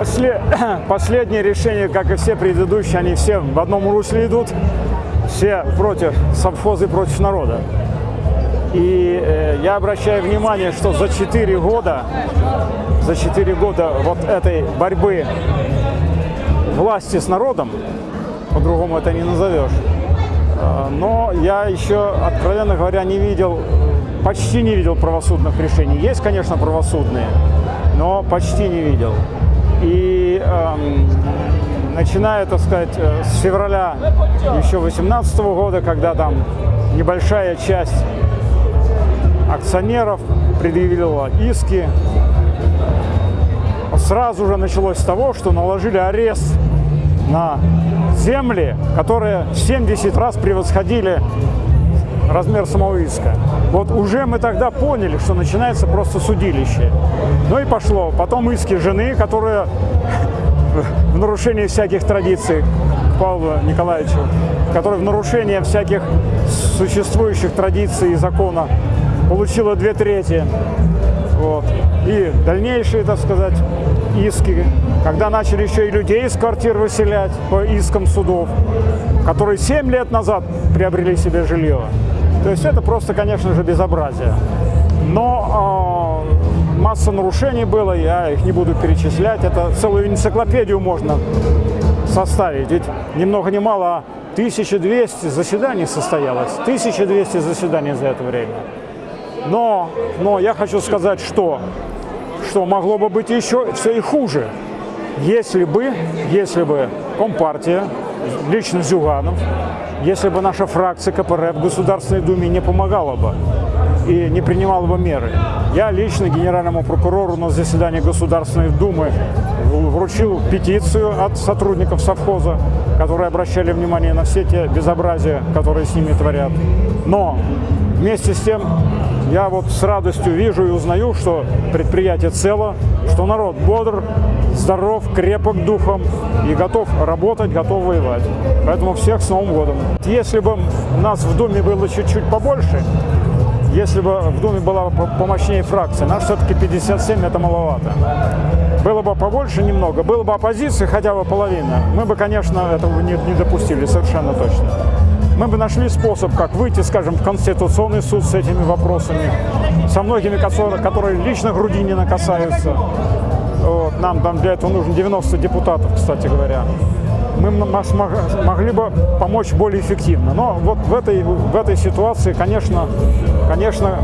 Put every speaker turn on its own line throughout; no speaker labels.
После, последние решения, как и все предыдущие, они все в одном русле идут. Все против совхоза и против народа. И э, я обращаю внимание, что за 4 года, за 4 года вот этой борьбы власти с народом, по-другому это не назовешь, э, но я еще, откровенно говоря, не видел, почти не видел правосудных решений. Есть, конечно, правосудные, но почти не видел. И эм, начиная, так сказать, э, с февраля еще 2018 года, когда там небольшая часть акционеров предъявила иски, сразу же началось с того, что наложили арест на земли, которые в 70 раз превосходили размер самого иска. Вот уже мы тогда поняли, что начинается просто судилище. Ну и пошло. Потом иски жены, которые в нарушении всяких традиций Павлу Николаевичу, который в нарушение всяких существующих традиций и закона получила две трети. Вот. И дальнейшие, так сказать, иски, когда начали еще и людей из квартир выселять по искам судов, которые 7 лет назад приобрели себе жилье. То есть это просто, конечно же, безобразие. Но э, масса нарушений было, я их не буду перечислять. Это целую энциклопедию можно составить. Ведь ни много ни мало 1200 заседаний состоялось. 1200 заседаний за это время. Но, но я хочу сказать, что, что могло бы быть еще все и хуже, если бы, если бы Компартия, лично Зюганов, если бы наша фракция КПРФ в Государственной Думе не помогала бы и не принимала бы меры. Я лично генеральному прокурору на заседании Государственной Думы вручил петицию от сотрудников совхоза, которые обращали внимание на все те безобразия, которые с ними творят. Но вместе с тем я вот с радостью вижу и узнаю, что предприятие цело, что народ бодр, здоров, крепок духом и готов работать, готов воевать. Поэтому всех с Новым годом. Если бы нас в Думе было чуть-чуть побольше, если бы в Думе была помощнее фракция, нас все-таки 57 это маловато. Было бы побольше немного, было бы оппозиции хотя бы половина, мы бы, конечно, этого не, не допустили, совершенно точно мы бы нашли способ, как выйти, скажем, в Конституционный суд с этими вопросами, со многими, которые лично Грудинина касаются. Вот, нам там для этого нужно 90 депутатов, кстати говоря. Мы могли бы помочь более эффективно. Но вот в этой, в этой ситуации, конечно, конечно,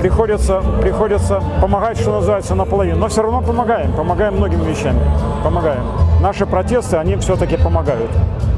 приходится, приходится помогать, что называется, наполовину. Но все равно помогаем, помогаем многими вещами, помогаем. Наши протесты, они все-таки помогают.